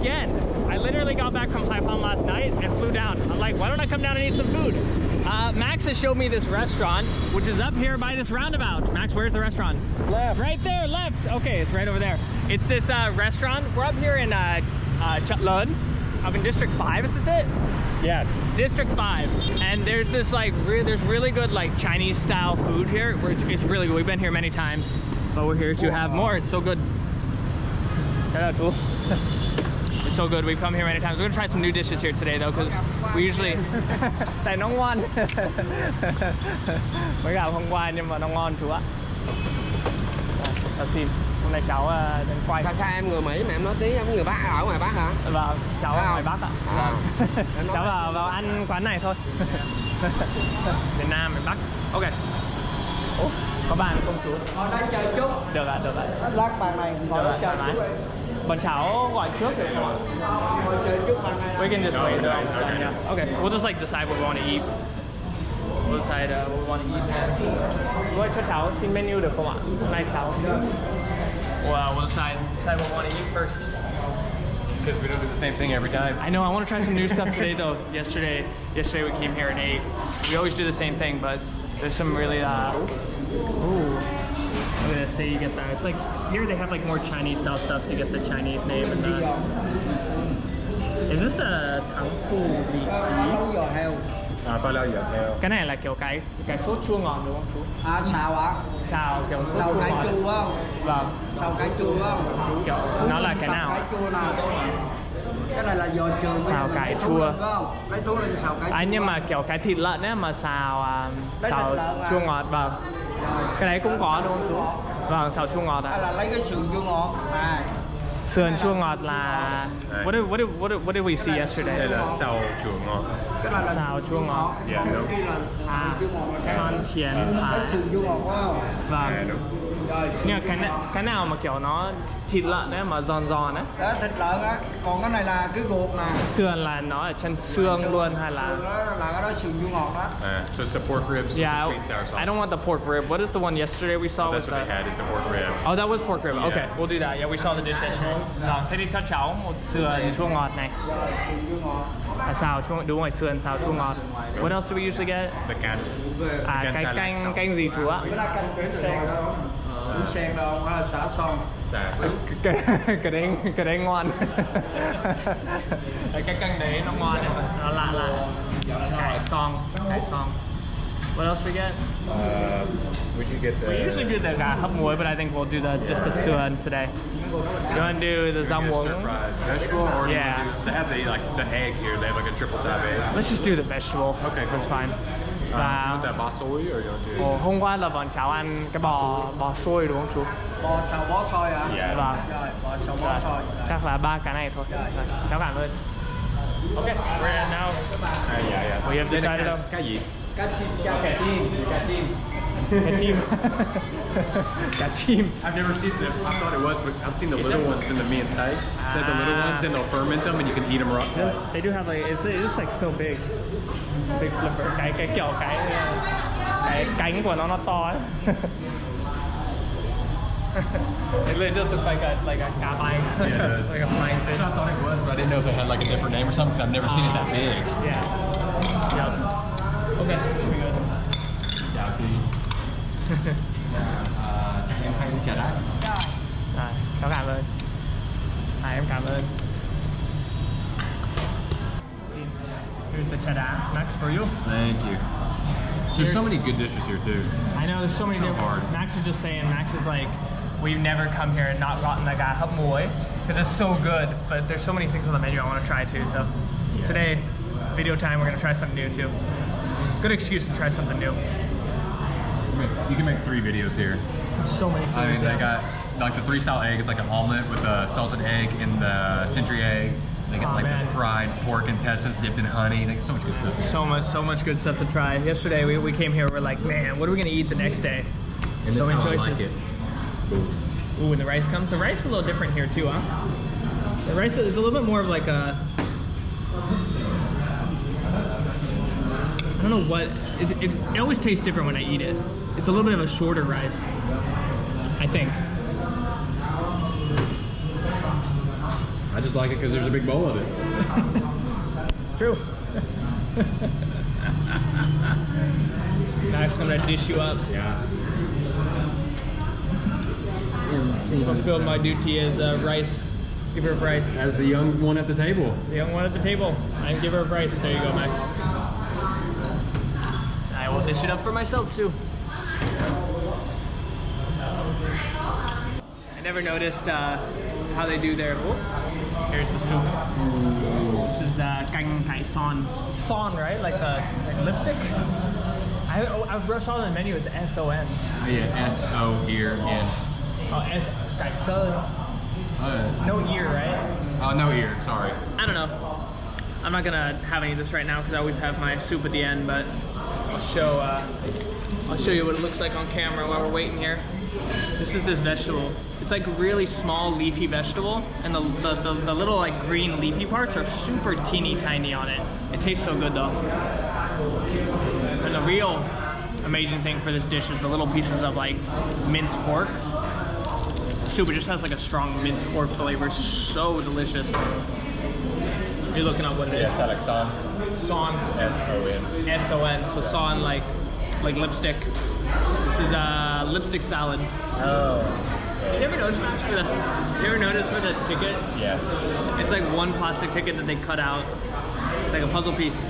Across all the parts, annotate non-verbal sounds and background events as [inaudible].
again. I literally got back from Haiphong last night and flew down. I'm like, why don't I come down and eat some food? Uh, Max has showed me this restaurant, which is up here by this roundabout. Max, where's the restaurant? Left. Right there, left. Okay, it's right over there. It's this uh, restaurant. We're up here in uh, uh, Chatlun, up in District 5, is this it? Yes. District 5 and there's this like re there's really good like Chinese style food here it's, really good we've been here many times but we're here to have more it's so good Shout out, Tool. So good we've come here many times we're gonna try some new dishes here today though because we usually [laughs] tại nó ngon [laughs] mới gặp hôm qua nhưng mà nó ngon chú ạ Chào xin hôm nay cháu uh, đến quay Sao sao em người Mỹ mà em nói tiếng em người Bắc ở ngoài Bắc hả? Vâng, cháu ở ngoài? Bắc ạ. À. Vâng. Nói- cháu vào vào ăn quán này thôi. [laughs] miền Nam, miền Bắc. Ok. Ủa, có bàn không chú? Ngồi đây chờ chút. Được ạ, được ạ. Lát bàn này ngồi chờ chút. Bọn cháu gọi trước được không ạ? Ngồi chờ chút bàn này. We can just No, wait. no, there. okay. Yeah. Okay, we'll just like decide what we want to eat. We'll decide uh, what we want to eat. Chú ơi, cho cháu xin menu được không ạ? Hôm nay cháu. Well, we'll decide, decide what we want to eat first. Because we don't do the same thing every time. I know. I want to try some new stuff today, though. [laughs] Yesterday, yesterday we came here and ate. We always do the same thing, but there's some really. Uh, ooh, look at this. Say you get that. It's like here they have like more Chinese style stuff, so you get the Chinese name and the. Is this the tang fu vị trí? Heo. À, phải lao dở theo. Cái này là kiểu cái cái sốt chua ngọt đúng không chú? À xào ạ. Xào kiểu sốt Xào chua cải ngọt. chua không? Vâng. Xào cải chua không? Kiểu nó là cái Xào nào? cải chua nào? Cái này là giò trường. với Xào cải chua. Lấy thú linh xào cải. À nhưng mà kiểu cái thịt lợn ấy mà xào à, xào thịt lợn à? chua ngọt vâng. Rồi. Cái đấy cũng có đúng không chú? Ngọt. Vâng, xào chua ngọt Hay ạ. là lấy cái sườn chua ngọt. À. Sườn chua ngọt là what did, what did, what did, what did we see yesterday? Đây là xào chuồng ngon. Cái này là Xào chua ngọt. Dạ, đúng. cái À, chua ngọt. son thiến thả. Lấy sườn chua ngọt phải không? À, Vâng. Rồi Nhưng mà cái na- cái nào mà kiểu nó thịt lợn ấy mà giòn giòn ấy. đó thịt lợn á còn cái này là cái ruột nè Sườn là nó ở trên xương luôn hay là Sườn đó là cái đó sườn chua ngọt đó À, so it's the pork ribs with Yeah, and sour sauce. I don't want the pork rib. What is the one yesterday we saw Oh, with that's what the they had is the pork rib. Oh, that was pork rib. Yeah. Okay, we'll do that. Yeah, we saw the dish yesterday. Vâng, thế thì cho cháu một sườn chua ngọt này. rồi À, xào chua đúng rồi, sườn xào chua ngọt. What else do we usually get? The can. À, cái canh canh gì chú ạ? cái đó canh cuốn sen đâu cuốn sen đâu hay xả son. Xà. [laughs] cái cái đấy cái đấy ngon. Cái canh đấy nó ngon đấy nó lạ lạ. Cải song cải song what else we get? Uh, we should get the. we usually do the gà hấp muối but I think we'll do the just the sườn today. You want to do the Stir fried vegetable, or Yeah. do, they have the like the egg here. They have like a triple type egg. let's just do the vegetable. Okay, that's fine. you và basoi or you want to? Ồ, hôm qua là bọn cháu ăn cái bò bò xôi đúng không chú? bò xào bó xôi hả Yeah. Vâng. rồi bò xào bó Rồi, xôi chắc là ba cái này thôi. Rồi. Rồi, Cháu cảm ơn. Okay, we're now. À, dạ, dạ. We have decided cái- gì? cá chim cá Cá chim, cá chim. Cá chim. cá chim. I've never seen them. I thought it was, but I've seen the little ones in the me and Tay. They have the little Ah. ones and they'll ferment them and you can eat them raw. This, they do have like it's it's like so big, big flipper. Cái cái kiểu cái cái cánh của nó nó to ấy. [laughs] it really does look like a like a cá bánh. Yeah, it does. [laughs] like a flying I thought it was, but I didn't know if it had like a different name or something. I've never seen it that big. Yeah. Yep. Okay, should be good. Dạ thì em hay chả đá. Rồi, cháu cảm ơn. À, em cảm ơn. Xin. Uh, Here's the cheddar. Next for you. Thank you. There's so many good dishes here too. I know there's so many So different. hard. Max was just saying, Max is like, we've never come here and not gotten the gà hấp muối because it's so good. But there's so many things on the menu I want to try too. So today, video time, we're gonna try something new too. Good excuse to try something new. You can make three videos here. So many. I mean, they got like the three style egg. It's like an omelet with a salted egg and the century egg. They got Oh, like man. the fried pork intestines dipped in honey. They got so much good stuff. So much, so much good stuff to try. Yesterday we, we came here, we're like, man, what are we gonna eat the next day? And so many I choices. like. Ooh, when the rice comes, the rice is a little different here too, huh? The rice is a little bit more of like a. know what. It, it, it always tastes different when I eat it. It's a little bit of a shorter rice. I think. I just like it because there's a big bowl of it. [laughs] True. [laughs] Max, I'm gonna dish you up. Yeah. Fulfilled my duty as uh, rice giver of rice. As the young one at the table. The young one at the table. I'm giver of rice. There you go, Max. I will dish it up for myself too. I never noticed uh, how they do their. Oh, here's the soup. This is the canh cải son. Son, right? Like the like lipstick. I, I saw on the menu as S O N. Oh, yeah, S O ear in. Oh, S. cải sơ. No ear, right? Oh, no ear. Sorry. I don't know. I'm not gonna have any of this right now because I always have my soup at the end, but I'll show uh, I'll show you what it looks like on camera while we're waiting here. This is this vegetable. It's like really small leafy vegetable, and the, the, the, the little like green leafy parts are super teeny tiny on it. It tastes so good though. And the real amazing thing for this dish is the little pieces of like minced pork. Soup it just has like a strong minced pork flavor. So delicious. You're looking up what it is. Yeah, like son. Son. S O N. S O N. So son like like lipstick. This is a uh, lipstick salad. Oh. You ever notice Max, for the you ever notice for the ticket? Yeah. It's like one plastic ticket that they cut out. It's like a puzzle piece.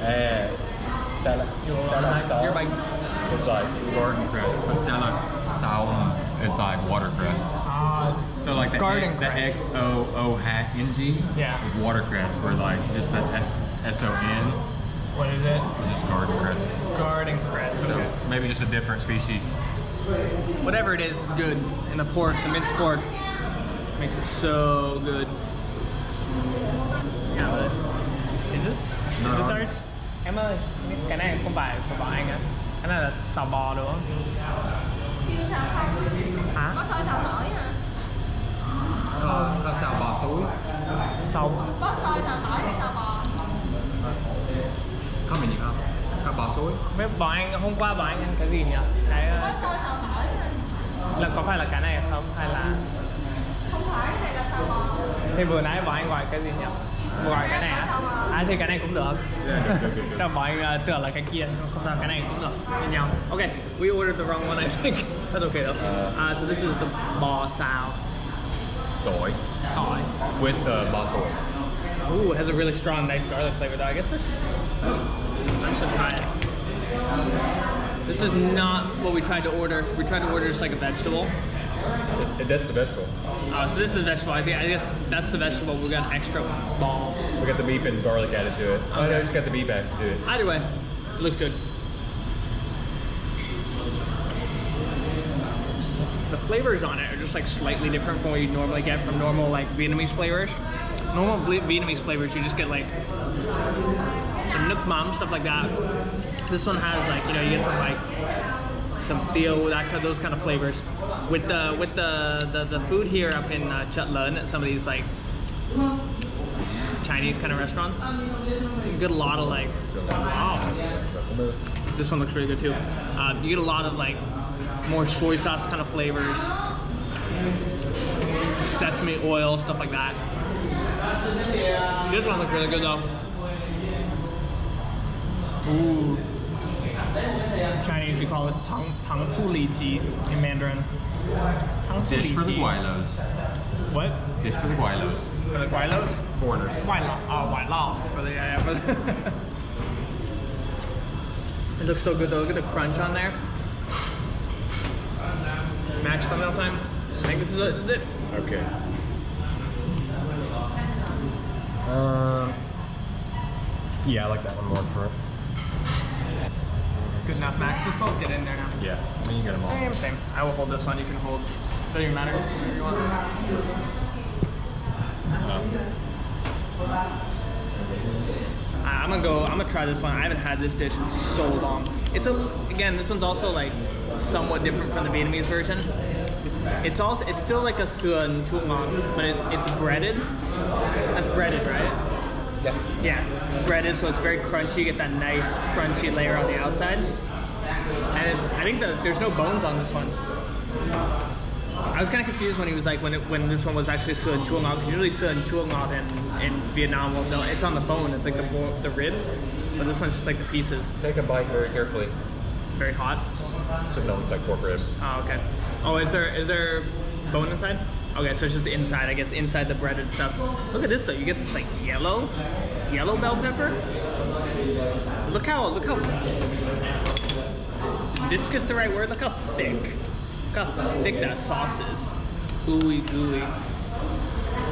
And salad. salad You're like It's like garden crest, but salad saum is like watercress. uh, So like the, Garden the. X O O hat N G Yeah. is watercress, where like just the S S O N what is it? is just garden crest. Garden crest. So Okay. maybe just a different species. Whatever it is, it's good. And the pork, the minced pork, makes it so good. Yeah, but is this is this ours? Em ơi, cái này không phải của bọn anh á. Cái này là xào bò đúng không? Kêu sao không? Hả? Có xôi xào tỏi hả? có, có xào bò suối Xào Có xôi xào tỏi hay xào bò? có mình gì không có bò suối Mấy bọn anh hôm qua bọn anh ăn cái gì nhỉ? Cái Có ờ, xôi xào tỏi hả? là có phải là cái này không hay là Không phải, cái này là xào bò thì vừa nãy bọn anh gọi cái gì nhỉ? Gọi cái này á? À thì cái này cũng được. [laughs] Cho bọn anh ờ, tưởng là cái kia, không sao cái này cũng được. Như nhau. Okay, we ordered the wrong one I think. That's okay though. Uh, so this is the bò xào Tỏi. tỏi. With the basil. Ooh, it has a really strong, nice garlic flavor though. I guess this. I'm just gonna try it. This is not what we tried to order. We tried to order just like a vegetable. That's the vegetable. Uh, so this is the vegetable. I think I guess that's the vegetable. We got an extra ball. We got the beef and garlic added to it. Oh, no, Okay. just got the beef added to it. Either way, it looks good. Flavors on it are just like slightly different from what you normally get from normal like Vietnamese flavors. Normal Vi- Vietnamese flavors, you just get like some nook mom stuff like that. This one has like you know you get some like some theo that those kind of flavors. With the with the the, the food here up in uh, Chut Lun at some of these like Chinese kind of restaurants, you get a lot of like wow. This one looks really good too. Uh, you get a lot of like more soy sauce kind of flavors, sesame oil, stuff like that. This one looks really good though. Ooh. Chinese, we call this tang tang tu li ji in Mandarin. Tang Dish for the gweilos. What? Dish for the gweilos. For the gweilos? Foreigners. White Lao. Oh, White Lao. For the, yeah, yeah, [laughs] it looks so good though. Look at the crunch on there. Match thumbnail time. I think this is, it. this is it. Okay. Um. Yeah, I like that one more for. Good enough, Max. Let's both get in there now. Yeah, I mean you got them all. Same, same. I will hold this one. You can hold. Doesn't even matter. Whatever you want. I- I'm gonna go. I'm gonna try this one. I haven't had this dish in so long. It's a again. This one's also like somewhat different from the Vietnamese version. It's also it's still like a suan ngon, but it, it's breaded. That's breaded, right? Yeah. Yeah, breaded, so it's very crunchy. You get that nice crunchy layer on the outside, and it's. I think the, there's no bones on this one. I was kind of confused when he was like when it, when this one was actually chua ngao. 'cause Usually suan chua ngao in, in Vietnam, well, no, it's on the bone. It's like the the ribs, but this one's just like the pieces. Take a bite very carefully. Very hot. So no, it's like pork ribs. Oh, okay. Oh, is there is there bone inside? Okay, so it's just the inside, I guess, inside the breaded stuff. Look at this though. You get this like yellow, yellow bell pepper. Look how look how. Is viscous the right word? Look how thick. Look how thick that sauce is. Ooey gooey.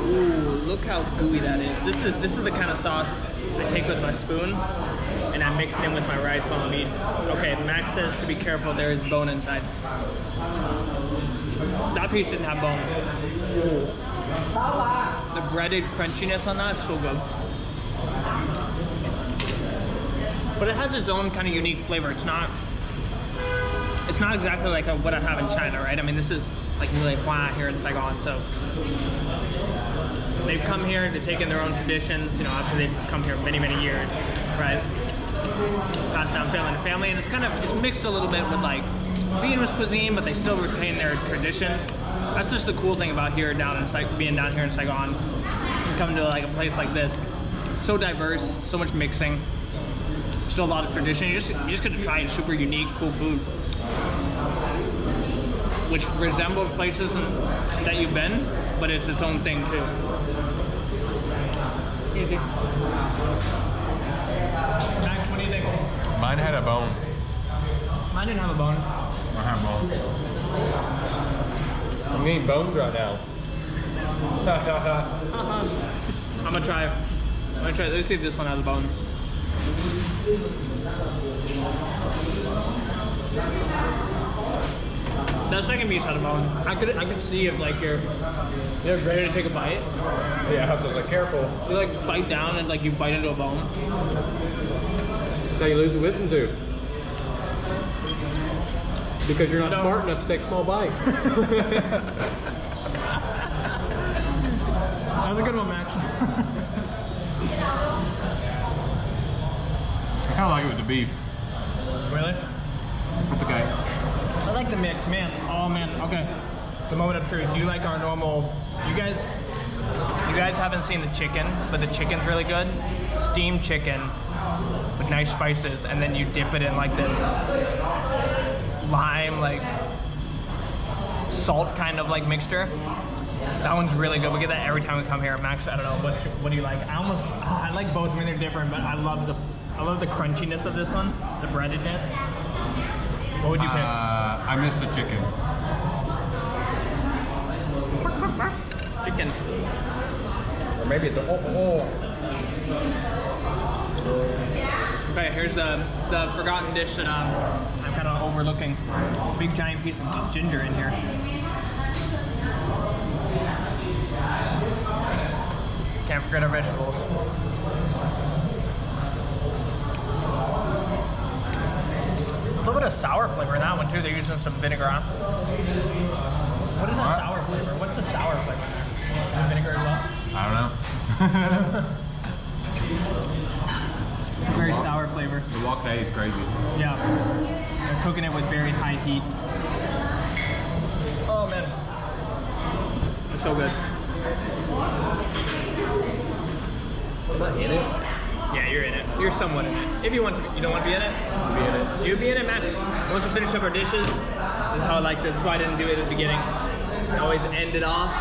Ooh, look how gooey that is. This is this is the kind of sauce I take with my spoon and I mix it in with my rice while I'm eating. Okay, Max says to be careful, there is bone inside. That piece didn't have bone. Ooh. The breaded crunchiness on that is so good. But it has its own kind of unique flavor. It's not it's not exactly like a, what I have in China, right? I mean, this is like really Hua here in Saigon, so they've come here, they've taken their own traditions, you know, after they've come here many, many years, right? Passed down family to family, and it's kind of, it's mixed a little bit with like Vietnamese cuisine, but they still retain their traditions. That's just the cool thing about here down in Sai- being down here in Saigon, coming to like a place like this. So diverse, so much mixing, still a lot of tradition. You just, you just get to try super unique, cool food which resembles places that you've been, but it's its own thing too. Easy. Max, what do you think? Mine had a bone. Mine didn't have a bone. I have bone. I'm getting boned right now. [laughs] [laughs] I'm gonna try. I'm gonna try. Let's see if this one has a bone. That second piece had a bone. I could I could see if like you're you're ready to take a bite. yeah, I was like, careful. You like bite down and like you bite into a bone. That's how you lose the wisdom tooth. Because you're not No. smart enough to take a small bite. [laughs] That was a good one, Max. I kind of like it with the beef. really? That's okay. Like the mix, man. Oh man, okay. The moment of truth. Do you like our normal? You guys, you guys haven't seen the chicken, but the chicken's really good. Steamed chicken with nice spices, and then you dip it in like this lime, like salt kind of like mixture. That one's really good. We get that every time we come here. Max, I don't know what what do you like? I almost [sighs] I like both. I mean they're different, but I love the I love the crunchiness of this one, the breadedness. What would you pick? Uh, I miss the chicken. Chicken. or maybe it's a oh, oh. Okay, here's the the forgotten dish that um, I'm kind of overlooking. Big giant piece of ginger in here. Can't forget our vegetables. A little bit of sour flavor in that one too. They're using some vinegar. What is that What? sour flavor? What's the sour flavor? Is it vinegar as well? I don't know. [laughs] Very sour flavor. the wok hei is crazy. Yeah. They're cooking it with very high heat. Oh man. It's so good. Am I in it? Yeah, you're in it. You're somewhat in it. If you want to be. You don't want to be in it? Be in it. You'd be in it, Max. Once we finish up our dishes, this is how I like this. That's why I didn't do it at the beginning. I always end it off.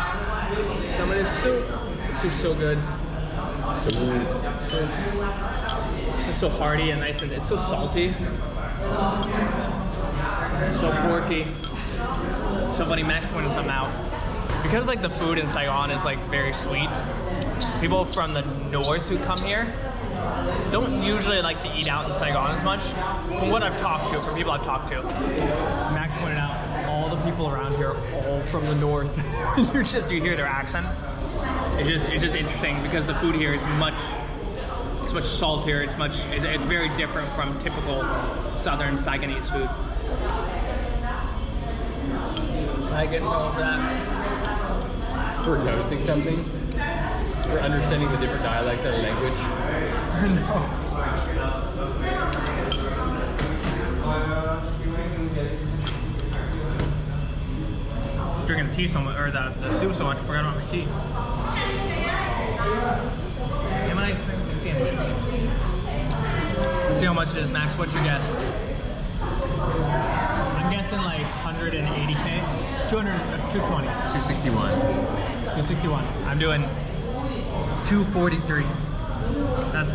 Some of this soup. This soup's so good. It's just so hearty and nice and it's so salty. So porky. So funny, Max pointed something out. Because like the food in Saigon is like very sweet, people from the north who come here don't usually like to eat out in Saigon as much. From what I've talked to, from people I've talked to, Max pointed out all the people around here all from the north. [laughs] You're just you hear their accent. It's just it's just interesting because the food here is much it's much saltier. It's much it's, it's very different from typical southern Saigonese food. I get going for that. We're noticing something. We're understanding the different dialects of our language. [laughs] drinking the tea so much, or the, the soup so much, I forgot about my tea. Am I? Let's see how much it is, Max. What's your guess? I'm guessing like 180k, 200, uh, 220, 261. 261. I'm doing 243. That's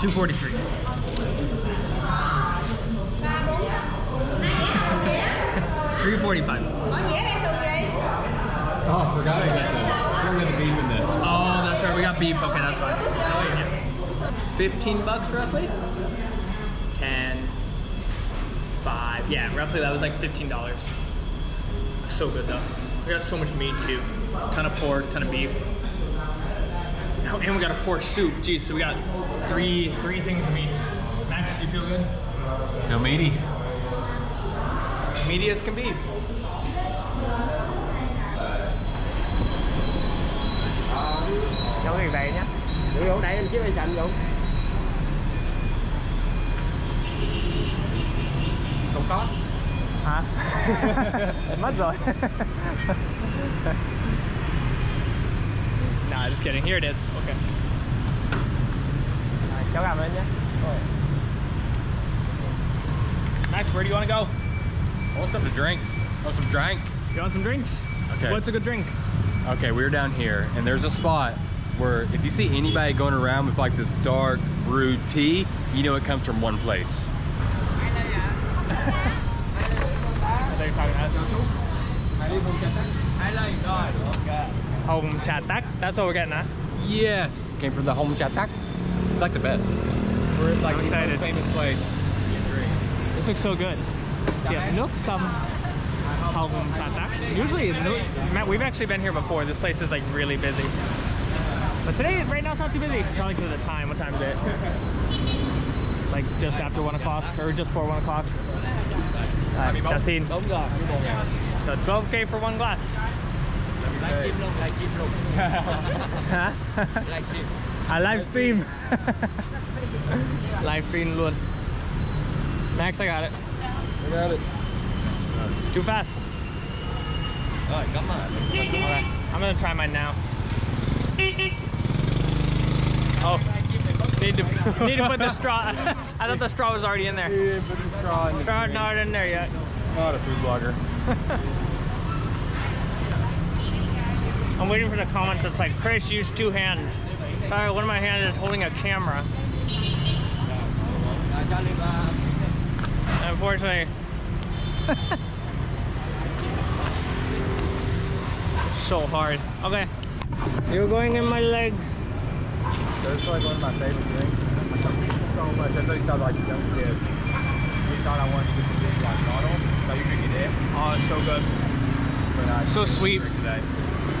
243. Three forty-five. Có dĩa hay sườn gì? Oh, I forgot we got we got beef in this. Oh, that's right. We got beef. Okay, that's fine. Oh, yeah. Fifteen bucks roughly. Ten. Five. Yeah, roughly that was like fifteen dollars. So good though. We got so much meat too. Ton of pork, ton of beef. Oh, and we got a pork soup. Jeez, so we got three three things of meat. Max, you feel good? Feel meaty. Meaty as can be. Cháu cái vậy nhá. Được không? Đây anh chiếc cây xanh không? Không có. Hả? [laughs] [laughs] Mất rồi. [laughs] nah, just kidding. Here it is. Okay. Rồi, cháu cảm ơn nhé. Max, where do you want to go? I want something to drink. I want some drink. You want some drinks? Okay. What's a good drink? Okay, we're down here, and there's a spot where if you see anybody going around with like this dark brewed tea, you know it comes from one place. They're [laughs] talking to us. Home chat tak. That's what we're getting at. Yes, came from the home chatak. It's like the best. We're like I'm excited. famous place. This looks so good. Yeah, look some home chat tak. Usually, Matt, we've actually been here before. This place is like really busy. But today, right now, it's not too busy. Probably because of the time. What time is it? like just after one o'clock or just before one o'clock. Uh, Yasin. So 12k for one glass. Hả? À [laughs] live stream. live [laughs] stream luôn. Max, I got it. I got it. Too fast. Alright, come on. Okay, I'm gonna try mine now. Oh, need to need to put the straw. [laughs] I thought the straw was already in there. Yeah, put the straw in the Straw's not in there yet. Not a food blogger. I'm waiting for the comments that's like, Chris, use two hands. Sorry, one of my hands is holding a camera. Unfortunately. [laughs] so hard. Okay. You're going in my legs. This is like one of my favorite drinks. So much. I thought you sounded like a young kid. We thought I wanted to get the big like bottle, so you could get it. Oh, it's so good. But I So sweet. today.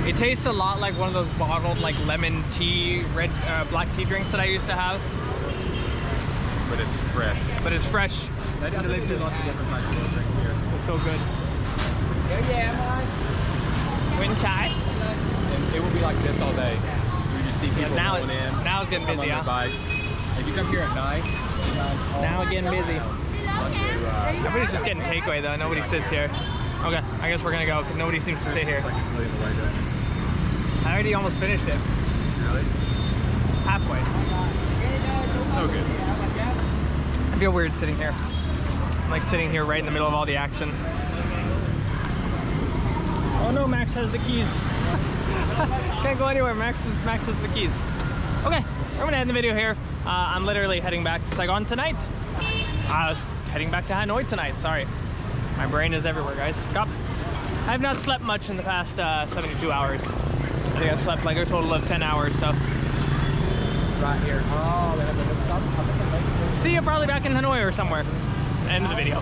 It tastes a lot like one of those bottled like lemon tea, red, uh, black tea drinks that I used to have, But it's fresh. but it's fresh. They got delicious. Lots of different types of drinks here. It's so good. Wind chai. And it will be like this all day. You just see people now rolling it- in. now it's getting busy, huh? bike. If you come here at night, Now it's getting busy. uh, Everybody's just getting takeaway though. Nobody sits here. Okay, I guess we're gonna go. 'cause Nobody seems to stay here. completely the way to I already almost finished it. really. Halfway. So good. I feel weird sitting here. I'm like sitting here right in the middle of all the action. Oh no, Max has the keys. [laughs] Can't go anywhere. Max is Max has the keys. Okay, I'm gonna end the video here. Uh, I'm literally heading back to Saigon tonight. I was heading back to Hanoi tonight. Sorry, my brain is everywhere, guys. Stop. I have not slept much in the past uh, 72 hours. I think I've slept like a total of 10 hours. So Right here. Oh, they have the lip stop. I think they make it. see you probably back in Hanoi or somewhere. End of the video.